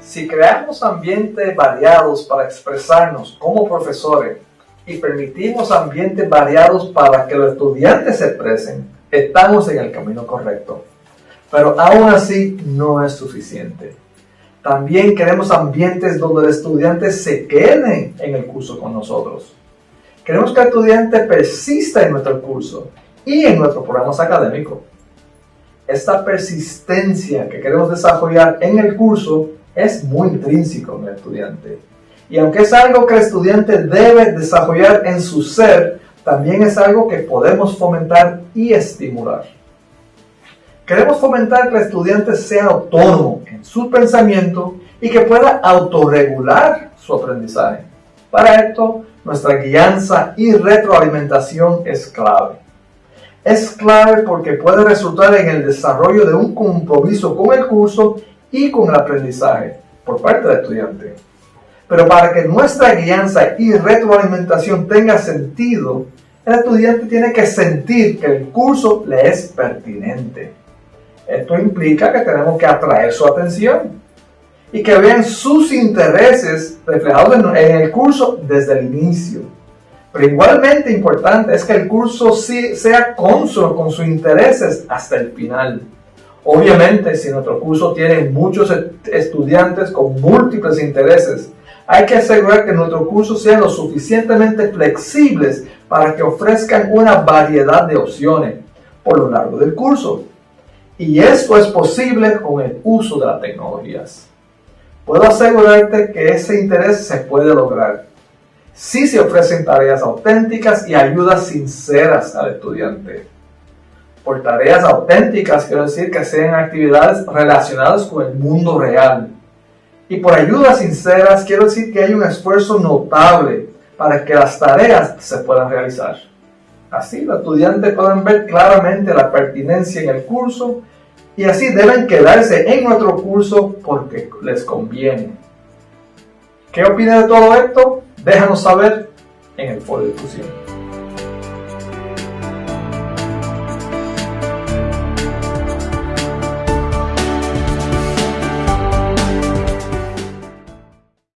Si creamos ambientes variados para expresarnos como profesores y permitimos ambientes variados para que los estudiantes se expresen, estamos en el camino correcto. Pero aún así no es suficiente. También queremos ambientes donde el estudiante se quede en el curso con nosotros. Queremos que el estudiante persista en nuestro curso y en nuestros programas académicos. Esta persistencia que queremos desarrollar en el curso es muy intrínseco en el estudiante. Y aunque es algo que el estudiante debe desarrollar en su ser, también es algo que podemos fomentar y estimular. Queremos fomentar que el estudiante sea autónomo en su pensamiento y que pueda autorregular su aprendizaje. Para esto, nuestra guianza y retroalimentación es clave. Es clave porque puede resultar en el desarrollo de un compromiso con el curso y con el aprendizaje por parte del estudiante. Pero para que nuestra guianza y retroalimentación tenga sentido, el estudiante tiene que sentir que el curso le es pertinente. Esto implica que tenemos que atraer su atención y que vean sus intereses reflejados en el curso desde el inicio. Pero igualmente importante es que el curso sea consono con sus intereses hasta el final. Obviamente, si nuestro curso tiene muchos estudiantes con múltiples intereses, hay que asegurar que nuestro curso sea lo suficientemente flexibles para que ofrezcan una variedad de opciones por lo largo del curso. Y esto es posible con el uso de las tecnologías. Puedo asegurarte que ese interés se puede lograr si se ofrecen tareas auténticas y ayudas sinceras al estudiante. Por tareas auténticas quiero decir que sean actividades relacionadas con el mundo real. Y por ayudas sinceras quiero decir que hay un esfuerzo notable para que las tareas se puedan realizar. Así los estudiantes pueden ver claramente la pertinencia en el curso y así deben quedarse en nuestro curso porque les conviene. ¿Qué opinas de todo esto? Déjanos saber en el foro de discusión.